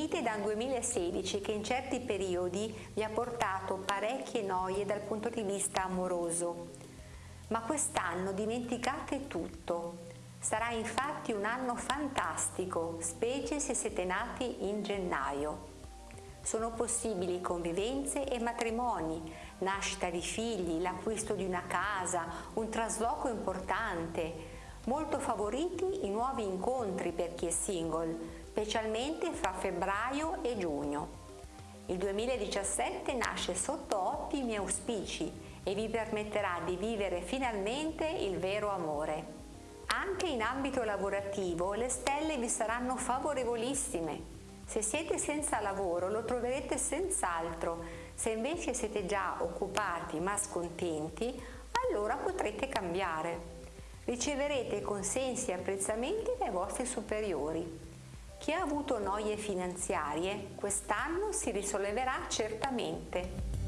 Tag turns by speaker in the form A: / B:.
A: venite da un 2016 che in certi periodi vi ha portato parecchie noie dal punto di vista amoroso. Ma quest'anno dimenticate tutto. Sarà infatti un anno fantastico, specie se siete nati in gennaio. Sono possibili convivenze e matrimoni, nascita di figli, l'acquisto di una casa, un trasloco importante. Molto favoriti i nuovi incontri per chi è single, specialmente fra febbraio e giugno. Il 2017 nasce sotto ottimi auspici e vi permetterà di vivere finalmente il vero amore. Anche in ambito lavorativo le stelle vi saranno favorevolissime. Se siete senza lavoro lo troverete senz'altro, se invece siete già occupati ma scontenti, allora potrete cambiare. Riceverete consensi e apprezzamenti dai vostri superiori. Chi ha avuto noie finanziarie quest'anno si risolleverà certamente.